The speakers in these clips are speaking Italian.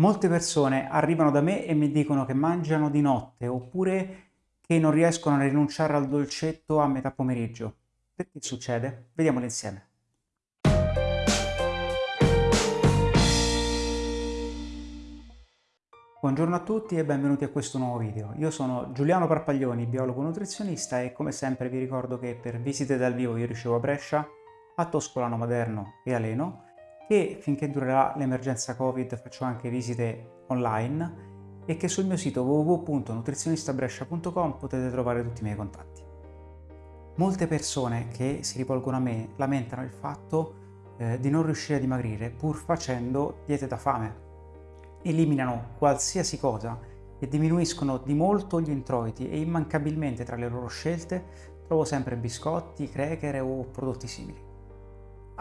Molte persone arrivano da me e mi dicono che mangiano di notte oppure che non riescono a rinunciare al dolcetto a metà pomeriggio. Perché succede? Vediamolo insieme. Buongiorno a tutti e benvenuti a questo nuovo video. Io sono Giuliano Parpaglioni, biologo nutrizionista e come sempre vi ricordo che per visite dal vivo io ricevo a Brescia, a Toscolano Maderno e a Leno e finché durerà l'emergenza Covid faccio anche visite online e che sul mio sito www.nutrizionistabrescia.com potete trovare tutti i miei contatti. Molte persone che si rivolgono a me lamentano il fatto eh, di non riuscire a dimagrire pur facendo diete da fame. Eliminano qualsiasi cosa e diminuiscono di molto gli introiti e immancabilmente tra le loro scelte trovo sempre biscotti, cracker o prodotti simili.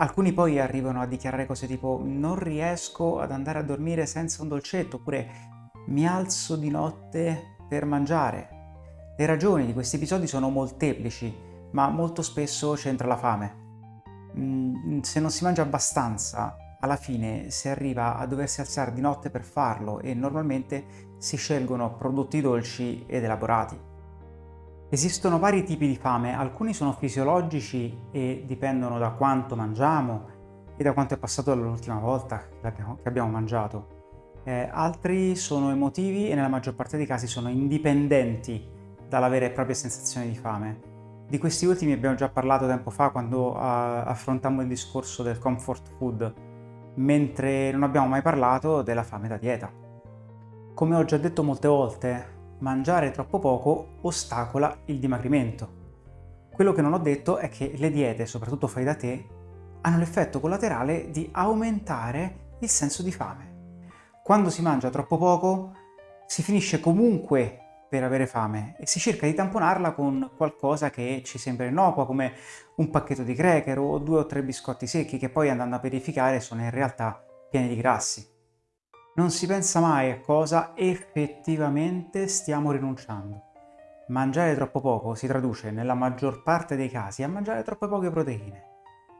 Alcuni poi arrivano a dichiarare cose tipo non riesco ad andare a dormire senza un dolcetto oppure mi alzo di notte per mangiare. Le ragioni di questi episodi sono molteplici, ma molto spesso c'entra la fame. Mm, se non si mangia abbastanza, alla fine si arriva a doversi alzare di notte per farlo e normalmente si scelgono prodotti dolci ed elaborati. Esistono vari tipi di fame, alcuni sono fisiologici e dipendono da quanto mangiamo e da quanto è passato dall'ultima volta che abbiamo, che abbiamo mangiato. Eh, altri sono emotivi e nella maggior parte dei casi sono indipendenti dalla vera e propria sensazione di fame. Di questi ultimi abbiamo già parlato tempo fa quando uh, affrontammo il discorso del comfort food, mentre non abbiamo mai parlato della fame da dieta. Come ho già detto molte volte, mangiare troppo poco ostacola il dimagrimento. Quello che non ho detto è che le diete, soprattutto fai da te, hanno l'effetto collaterale di aumentare il senso di fame. Quando si mangia troppo poco si finisce comunque per avere fame e si cerca di tamponarla con qualcosa che ci sembra innocuo come un pacchetto di cracker o due o tre biscotti secchi che poi andando a verificare sono in realtà pieni di grassi non si pensa mai a cosa effettivamente stiamo rinunciando. Mangiare troppo poco si traduce nella maggior parte dei casi a mangiare troppe poche proteine.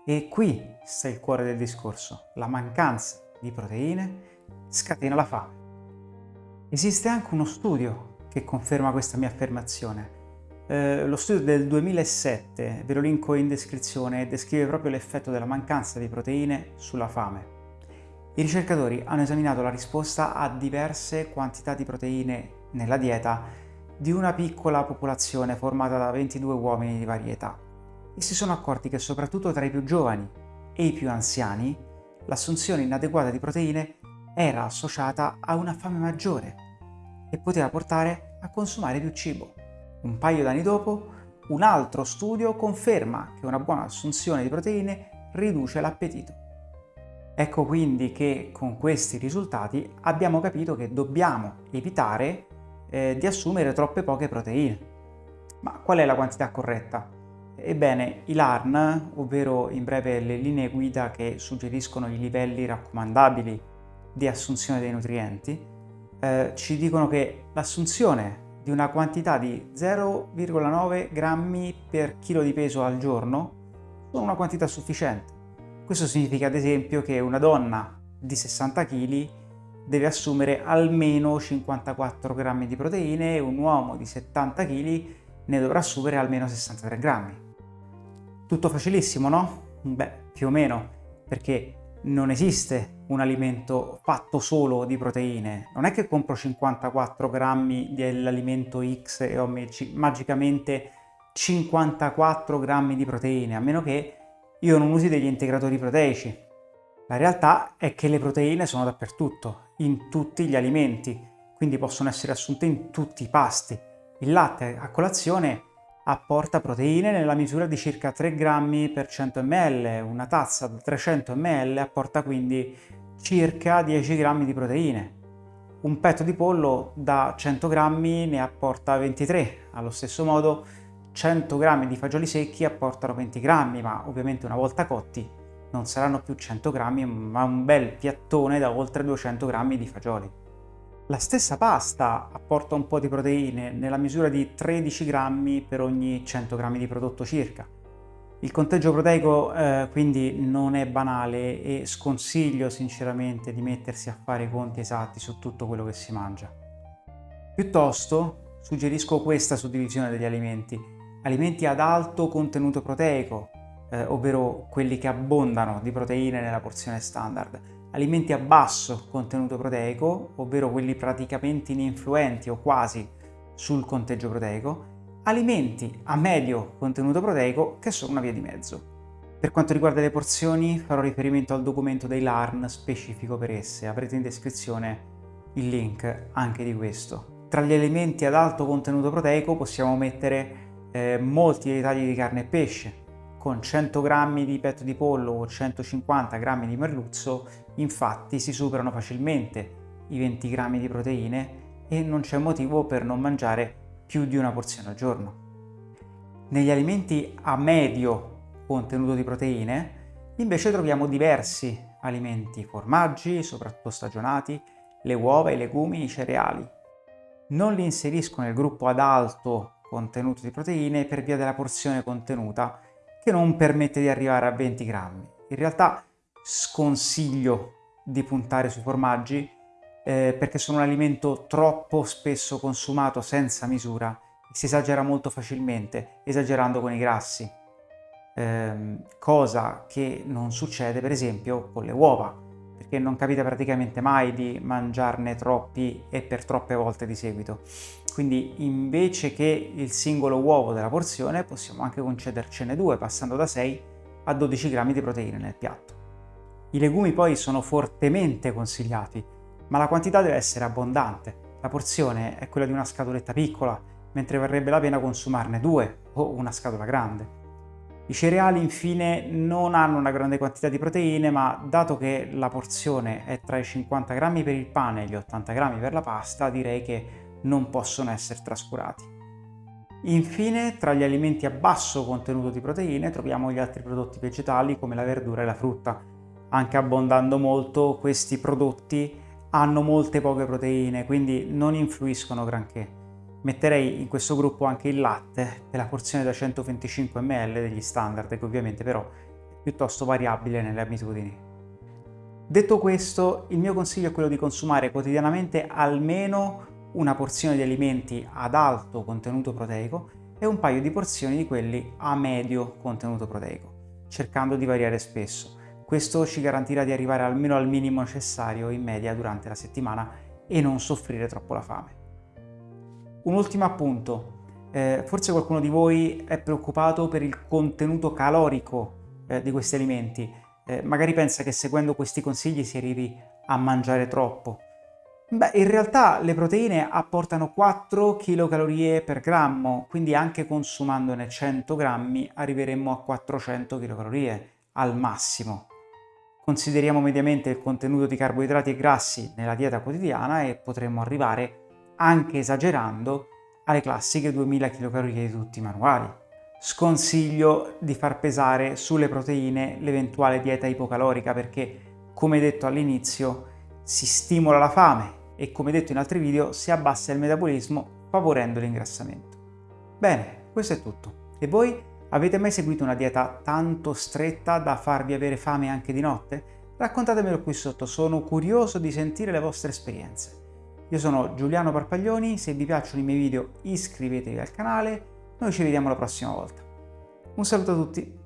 E qui sta il cuore del discorso. La mancanza di proteine scatena la fame. Esiste anche uno studio che conferma questa mia affermazione. Eh, lo studio del 2007, ve lo linko in descrizione, descrive proprio l'effetto della mancanza di proteine sulla fame. I ricercatori hanno esaminato la risposta a diverse quantità di proteine nella dieta di una piccola popolazione formata da 22 uomini di varie età e si sono accorti che soprattutto tra i più giovani e i più anziani l'assunzione inadeguata di proteine era associata a una fame maggiore e poteva portare a consumare più cibo. Un paio d'anni dopo, un altro studio conferma che una buona assunzione di proteine riduce l'appetito. Ecco quindi che con questi risultati abbiamo capito che dobbiamo evitare eh, di assumere troppe poche proteine. Ma qual è la quantità corretta? Ebbene, i LARN, ovvero in breve le linee guida che suggeriscono i livelli raccomandabili di assunzione dei nutrienti, eh, ci dicono che l'assunzione di una quantità di 0,9 grammi per chilo di peso al giorno sono una quantità sufficiente questo significa ad esempio che una donna di 60 kg deve assumere almeno 54 grammi di proteine e un uomo di 70 kg ne dovrà assumere almeno 63 grammi. Tutto facilissimo, no? Beh, più o meno, perché non esiste un alimento fatto solo di proteine. Non è che compro 54 grammi dell'alimento X e ho magicamente 54 grammi di proteine, a meno che io non usi degli integratori proteici. La realtà è che le proteine sono dappertutto, in tutti gli alimenti, quindi possono essere assunte in tutti i pasti. Il latte a colazione apporta proteine nella misura di circa 3 grammi per 100 ml, una tazza da 300 ml apporta quindi circa 10 grammi di proteine. Un petto di pollo da 100 grammi ne apporta 23, allo stesso modo 100 grammi di fagioli secchi apportano 20 grammi, ma ovviamente una volta cotti non saranno più 100 grammi, ma un bel piattone da oltre 200 grammi di fagioli. La stessa pasta apporta un po' di proteine nella misura di 13 grammi per ogni 100 grammi di prodotto circa. Il conteggio proteico eh, quindi non è banale e sconsiglio sinceramente di mettersi a fare i conti esatti su tutto quello che si mangia. Piuttosto suggerisco questa suddivisione degli alimenti. Alimenti ad alto contenuto proteico, eh, ovvero quelli che abbondano di proteine nella porzione standard. Alimenti a basso contenuto proteico, ovvero quelli praticamente ininfluenti o quasi sul conteggio proteico, alimenti a medio contenuto proteico che sono una via di mezzo. Per quanto riguarda le porzioni farò riferimento al documento dei LARN specifico per esse, avrete in descrizione il link anche di questo. Tra gli alimenti ad alto contenuto proteico possiamo mettere eh, molti dei tagli di carne e pesce, con 100 g di petto di pollo o 150 g di merluzzo infatti si superano facilmente i 20 g di proteine e non c'è motivo per non mangiare più di una porzione al giorno. Negli alimenti a medio contenuto di proteine invece troviamo diversi alimenti, formaggi, soprattutto stagionati, le uova, i legumi, i cereali. Non li inserisco nel gruppo ad alto contenuto di proteine per via della porzione contenuta che non permette di arrivare a 20 grammi. In realtà sconsiglio di puntare sui formaggi eh, perché sono un alimento troppo spesso consumato senza misura e si esagera molto facilmente, esagerando con i grassi, eh, cosa che non succede per esempio con le uova, perché non capita praticamente mai di mangiarne troppi e per troppe volte di seguito. Quindi invece che il singolo uovo della porzione possiamo anche concedercene due, passando da 6 a 12 grammi di proteine nel piatto. I legumi poi sono fortemente consigliati, ma la quantità deve essere abbondante. La porzione è quella di una scatoletta piccola, mentre varrebbe la pena consumarne due o una scatola grande. I cereali infine non hanno una grande quantità di proteine, ma dato che la porzione è tra i 50 grammi per il pane e gli 80 grammi per la pasta, direi che non possono essere trascurati. Infine, tra gli alimenti a basso contenuto di proteine troviamo gli altri prodotti vegetali come la verdura e la frutta. Anche abbondando molto, questi prodotti hanno molte poche proteine, quindi non influiscono granché. Metterei in questo gruppo anche il latte della porzione da 125 ml degli standard, che ovviamente però è piuttosto variabile nelle abitudini. Detto questo, il mio consiglio è quello di consumare quotidianamente almeno una porzione di alimenti ad alto contenuto proteico e un paio di porzioni di quelli a medio contenuto proteico, cercando di variare spesso. Questo ci garantirà di arrivare almeno al minimo necessario in media durante la settimana e non soffrire troppo la fame. Un ultimo appunto, eh, forse qualcuno di voi è preoccupato per il contenuto calorico eh, di questi alimenti, eh, magari pensa che seguendo questi consigli si arrivi a mangiare troppo. Beh, in realtà le proteine apportano 4 kcal per grammo, quindi anche consumandone 100 grammi arriveremmo a 400 kcal al massimo. Consideriamo mediamente il contenuto di carboidrati e grassi nella dieta quotidiana e potremmo arrivare, anche esagerando, alle classiche 2000 kcal di tutti i manuali. Sconsiglio di far pesare sulle proteine l'eventuale dieta ipocalorica perché, come detto all'inizio, si stimola la fame e, come detto in altri video, si abbassa il metabolismo favorendo l'ingrassamento. Bene, questo è tutto. E voi? Avete mai seguito una dieta tanto stretta da farvi avere fame anche di notte? Raccontatemelo qui sotto, sono curioso di sentire le vostre esperienze. Io sono Giuliano Parpaglioni, se vi piacciono i miei video iscrivetevi al canale, noi ci vediamo la prossima volta. Un saluto a tutti!